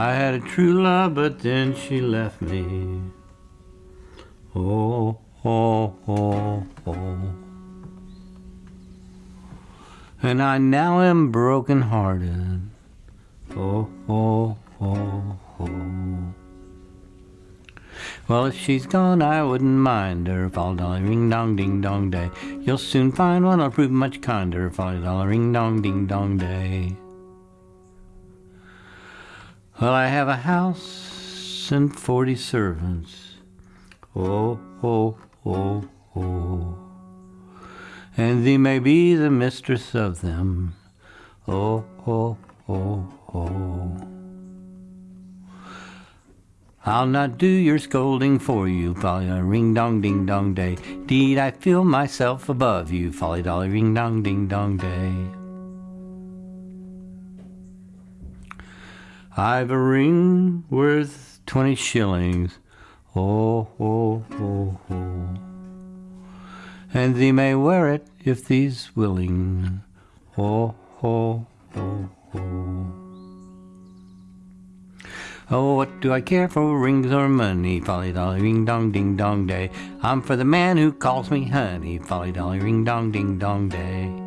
I had a true love, but then she left me. Oh, oh, oh, oh. And I now am broken hearted. Oh, oh, oh, oh. Well, if she's gone, I wouldn't mind her. Follow dolly ring dong ding dong day. You'll soon find one I'll prove much kinder. Follow dolly ring dong ding dong day. Well, I have a house and forty servants. Oh, oh, oh, oh. And thee may be the mistress of them. Oh, oh, oh, oh. I'll not do your scolding for you, folly dolly ring dong ding dong day. Deed, I feel myself above you, folly dolly ring dong ding dong day. I've a ring worth twenty shillings, oh, oh, oh, oh. And thee may wear it if thee's willing, oh, oh, oh, oh. Oh, what do I care for rings or money? Folly dolly ring dong ding dong day. I'm for the man who calls me honey. Folly dolly ring dong ding dong day.